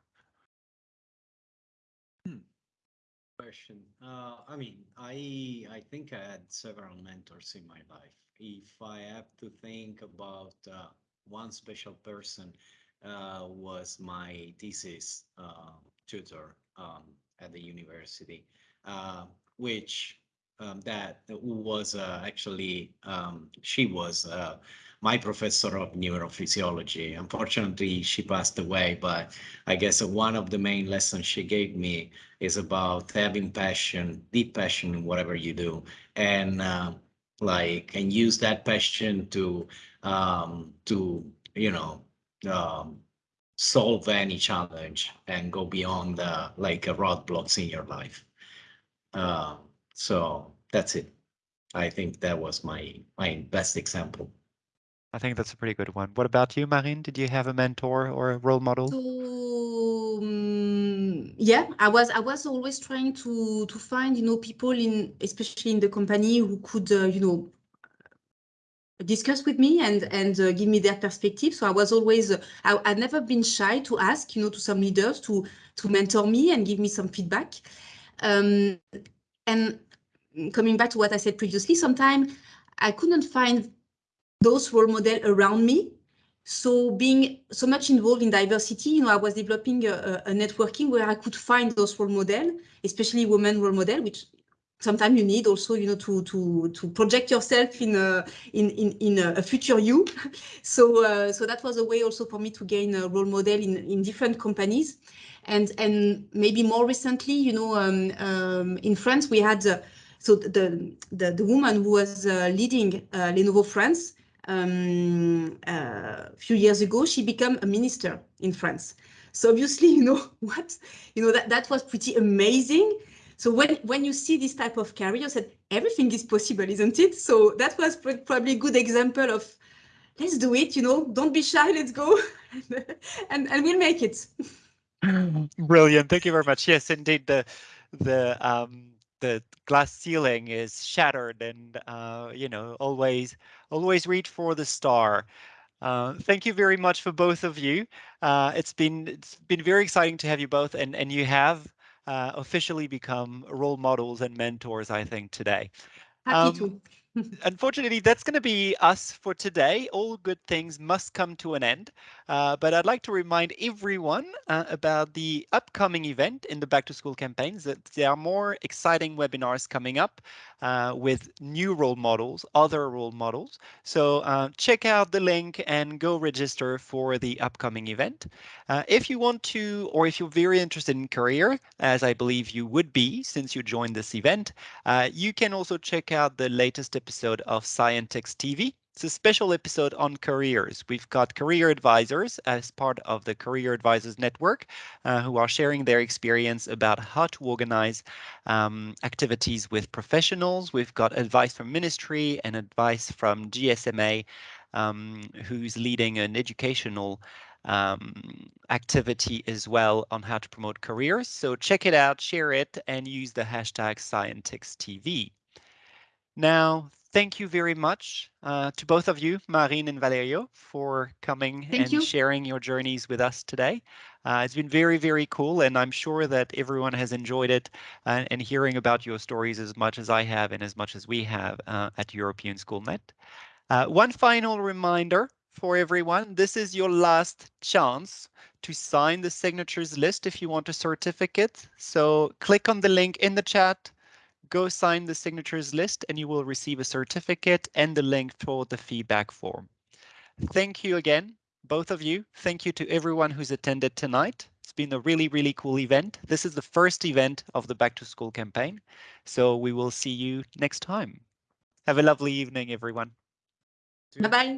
Hmm. Question. Uh, I mean, I I think I had several mentors in my life. If I have to think about uh, one special person uh, was my thesis uh, tutor um, at the university, uh, which um, that was uh, actually um, she was uh, my professor of neurophysiology. Unfortunately, she passed away, but I guess one of the main lessons she gave me is about having passion, deep passion in whatever you do, and uh, like and use that passion to um, to you know um, solve any challenge and go beyond the like uh, roadblocks in your life. Uh, so that's it. I think that was my my best example. I think that's a pretty good one. What about you, Marine? Did you have a mentor or a role model? So um, yeah, I was I was always trying to to find you know people in especially in the company who could uh, you know discuss with me and and uh, give me their perspective. So I was always uh, I, I'd never been shy to ask you know to some leaders to to mentor me and give me some feedback. Um, and coming back to what I said previously, sometimes I couldn't find those role models around me. So being so much involved in diversity, you know, I was developing a, a networking where I could find those role models, especially women role model, which sometimes you need also, you know, to to to project yourself in a in in in a, future you. <laughs> So uh, so that was a way also for me to gain a role model in in different companies, and and maybe more recently, you know, um, um, in France we had. Uh, so the, the the woman who was uh, leading uh, Lenovo France, um, uh, a few years ago, she became a minister in France. So obviously, <laughs> you know what, you know that that was pretty amazing. So when when you see this type of career, said everything is possible, isn't it? So that was probably a good example of let's do it. You know, don't be shy. Let's go, <laughs> and and we'll make it. <laughs> Brilliant. Thank you very much. Yes, indeed. The the um, the glass ceiling is shattered and uh, you know always always reach for the star uh, thank you very much for both of you uh, it's been it's been very exciting to have you both and and you have uh, officially become role models and mentors I think today. Happy um, to unfortunately, that's going to be us for today. All good things must come to an end. Uh, but I'd like to remind everyone uh, about the upcoming event in the Back to School campaigns that there are more exciting webinars coming up uh, with new role models, other role models. So uh, check out the link and go register for the upcoming event. Uh, if you want to, or if you're very interested in career, as I believe you would be since you joined this event, uh, you can also check out the latest episode of Scientix TV. It's a special episode on careers. We've got career advisors as part of the Career Advisors Network uh, who are sharing their experience about how to organize um, activities with professionals. We've got advice from ministry and advice from GSMA, um, who's leading an educational um, activity as well on how to promote careers. So check it out, share it, and use the hashtag ScientixTV. Now, thank you very much uh, to both of you, Marine and Valerio, for coming thank and you. sharing your journeys with us today. Uh, it's been very, very cool, and I'm sure that everyone has enjoyed it uh, and hearing about your stories as much as I have and as much as we have uh, at European SchoolNet. Uh, one final reminder for everyone, this is your last chance to sign the signatures list if you want a certificate. So click on the link in the chat, go sign the signatures list and you will receive a certificate and the link for the feedback form. Thank you again, both of you. Thank you to everyone who's attended tonight. It's been a really, really cool event. This is the first event of the Back to School campaign. So we will see you next time. Have a lovely evening, everyone. Bye-bye.